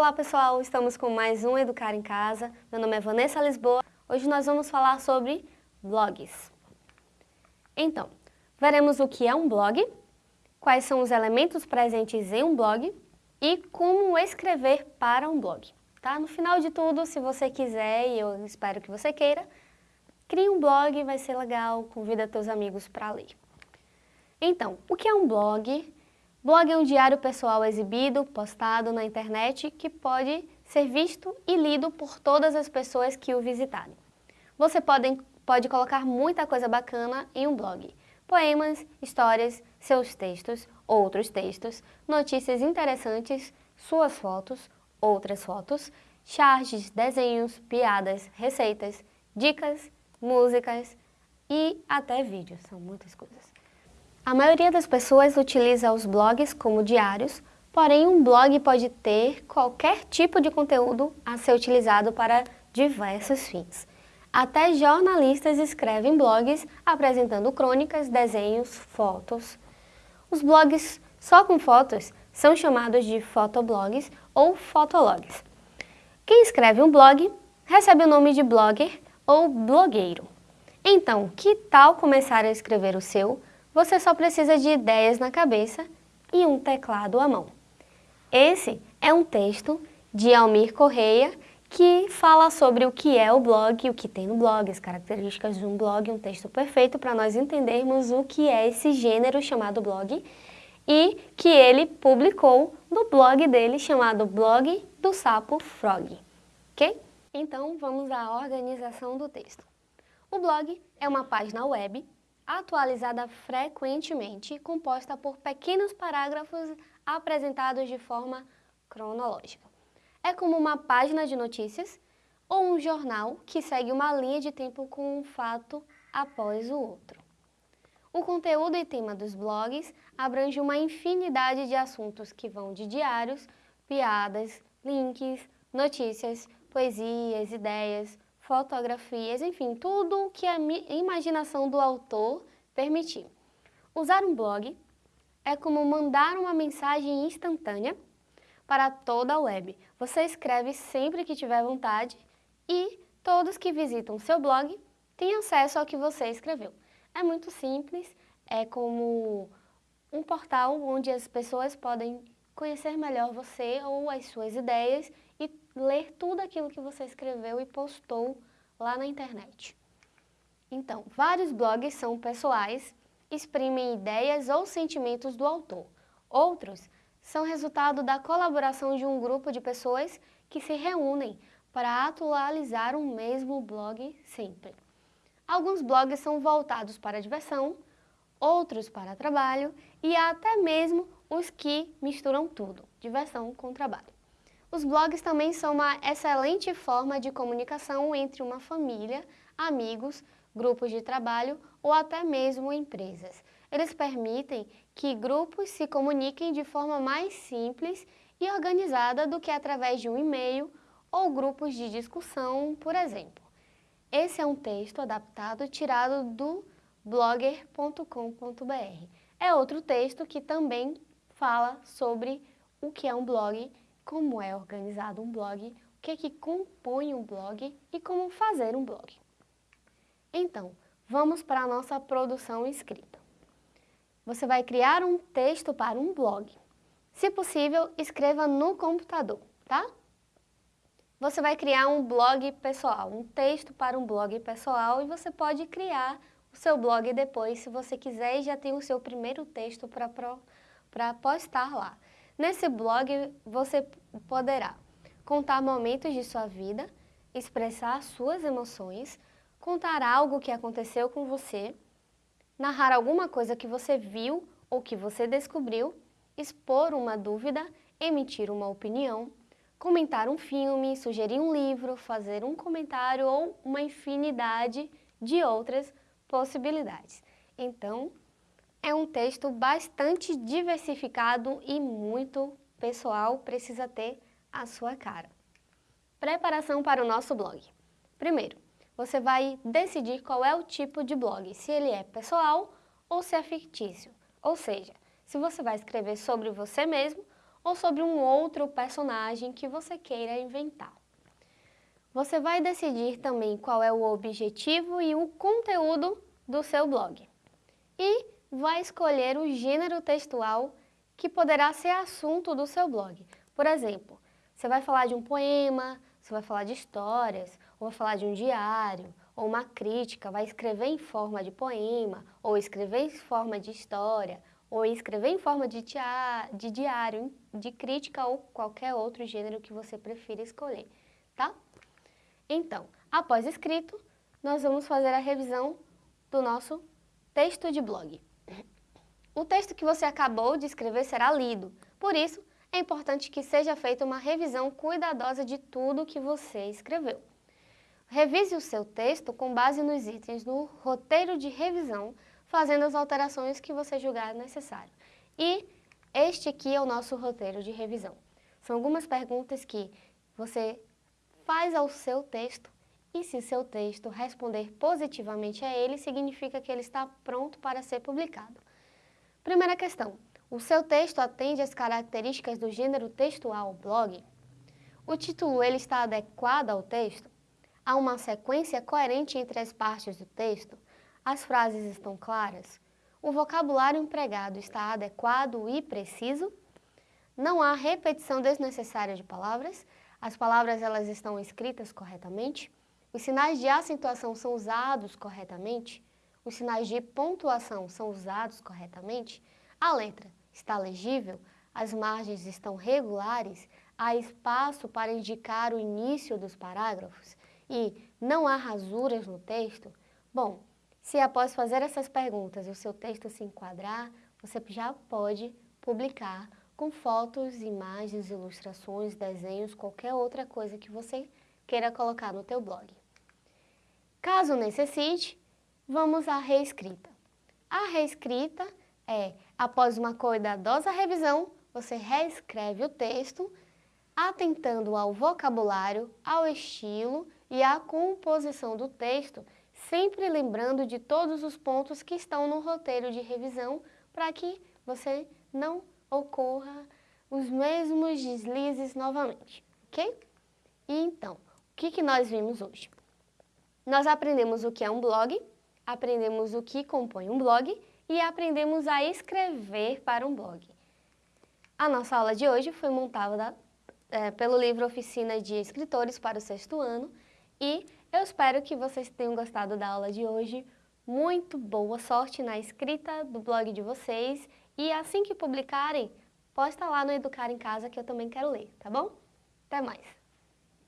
Olá pessoal, estamos com mais um Educar em Casa. Meu nome é Vanessa Lisboa. Hoje nós vamos falar sobre blogs. Então, veremos o que é um blog, quais são os elementos presentes em um blog e como escrever para um blog. Tá? No final de tudo, se você quiser, e eu espero que você queira, crie um blog, vai ser legal, convida teus amigos para ler. Então, o que é um blog? Blog é um diário pessoal exibido, postado na internet, que pode ser visto e lido por todas as pessoas que o visitarem. Você pode, pode colocar muita coisa bacana em um blog. Poemas, histórias, seus textos, outros textos, notícias interessantes, suas fotos, outras fotos, charges, desenhos, piadas, receitas, dicas, músicas e até vídeos. São muitas coisas. A maioria das pessoas utiliza os blogs como diários, porém um blog pode ter qualquer tipo de conteúdo a ser utilizado para diversos fins. Até jornalistas escrevem blogs apresentando crônicas, desenhos, fotos. Os blogs só com fotos são chamados de fotoblogs ou fotologs. Quem escreve um blog recebe o nome de blogger ou blogueiro. Então, que tal começar a escrever o seu você só precisa de ideias na cabeça e um teclado à mão. Esse é um texto de Almir Correia que fala sobre o que é o blog, o que tem no blog, as características de um blog, um texto perfeito para nós entendermos o que é esse gênero chamado blog e que ele publicou no blog dele chamado Blog do Sapo Frog, ok? Então vamos à organização do texto. O blog é uma página web atualizada frequentemente, composta por pequenos parágrafos apresentados de forma cronológica. É como uma página de notícias ou um jornal que segue uma linha de tempo com um fato após o outro. O conteúdo e tema dos blogs abrange uma infinidade de assuntos que vão de diários, piadas, links, notícias, poesias, ideias, fotografias, enfim, tudo o que a imaginação do autor permitir. Usar um blog é como mandar uma mensagem instantânea para toda a web. Você escreve sempre que tiver vontade e todos que visitam seu blog têm acesso ao que você escreveu. É muito simples, é como um portal onde as pessoas podem conhecer melhor você ou as suas ideias e ler tudo aquilo que você escreveu e postou lá na internet. Então, vários blogs são pessoais, exprimem ideias ou sentimentos do autor. Outros são resultado da colaboração de um grupo de pessoas que se reúnem para atualizar o mesmo blog sempre. Alguns blogs são voltados para diversão, outros para trabalho e até mesmo os que misturam tudo, diversão com trabalho. Os blogs também são uma excelente forma de comunicação entre uma família, amigos, grupos de trabalho ou até mesmo empresas. Eles permitem que grupos se comuniquem de forma mais simples e organizada do que através de um e-mail ou grupos de discussão, por exemplo. Esse é um texto adaptado tirado do blogger.com.br. É outro texto que também fala sobre o que é um blog como é organizado um blog, o que, é que compõe um blog e como fazer um blog. Então, vamos para a nossa produção escrita. Você vai criar um texto para um blog. Se possível, escreva no computador, tá? Você vai criar um blog pessoal, um texto para um blog pessoal e você pode criar o seu blog depois, se você quiser, e já tem o seu primeiro texto para postar lá. Nesse blog você poderá contar momentos de sua vida, expressar suas emoções, contar algo que aconteceu com você, narrar alguma coisa que você viu ou que você descobriu, expor uma dúvida, emitir uma opinião, comentar um filme, sugerir um livro, fazer um comentário ou uma infinidade de outras possibilidades. Então, é um texto bastante diversificado e muito pessoal, precisa ter a sua cara. Preparação para o nosso blog. Primeiro, você vai decidir qual é o tipo de blog, se ele é pessoal ou se é fictício. Ou seja, se você vai escrever sobre você mesmo ou sobre um outro personagem que você queira inventar. Você vai decidir também qual é o objetivo e o conteúdo do seu blog. E vai escolher o gênero textual que poderá ser assunto do seu blog. Por exemplo, você vai falar de um poema, você vai falar de histórias, ou vai falar de um diário, ou uma crítica, vai escrever em forma de poema, ou escrever em forma de história, ou escrever em forma de, de diário, de crítica ou qualquer outro gênero que você prefira escolher, tá? Então, após escrito, nós vamos fazer a revisão do nosso texto de blog. O texto que você acabou de escrever será lido, por isso é importante que seja feita uma revisão cuidadosa de tudo que você escreveu. Revise o seu texto com base nos itens do roteiro de revisão, fazendo as alterações que você julgar necessário. E este aqui é o nosso roteiro de revisão. São algumas perguntas que você faz ao seu texto e se seu texto responder positivamente a ele, significa que ele está pronto para ser publicado. Primeira questão. O seu texto atende às características do gênero textual blog? O título ele está adequado ao texto? Há uma sequência coerente entre as partes do texto? As frases estão claras? O vocabulário empregado está adequado e preciso? Não há repetição desnecessária de palavras? As palavras elas estão escritas corretamente? Os sinais de acentuação são usados corretamente? Os sinais de pontuação são usados corretamente? A letra está legível? As margens estão regulares? Há espaço para indicar o início dos parágrafos? e não há rasuras no texto? Bom, se após fazer essas perguntas o seu texto se enquadrar, você já pode publicar com fotos, imagens, ilustrações, desenhos, qualquer outra coisa que você queira colocar no teu blog. Caso necessite, vamos à reescrita. A reescrita é, após uma cuidadosa revisão, você reescreve o texto, atentando ao vocabulário, ao estilo e à composição do texto, sempre lembrando de todos os pontos que estão no roteiro de revisão para que você não ocorra os mesmos deslizes novamente, ok? E então, o que, que nós vimos hoje? Nós aprendemos o que é um blog, aprendemos o que compõe um blog e aprendemos a escrever para um blog. A nossa aula de hoje foi montada é, pelo livro Oficina de Escritores para o sexto ano e eu espero que vocês tenham gostado da aula de hoje. Muito boa sorte na escrita do blog de vocês e assim que publicarem, posta lá no Educar em Casa que eu também quero ler, tá bom? Até mais!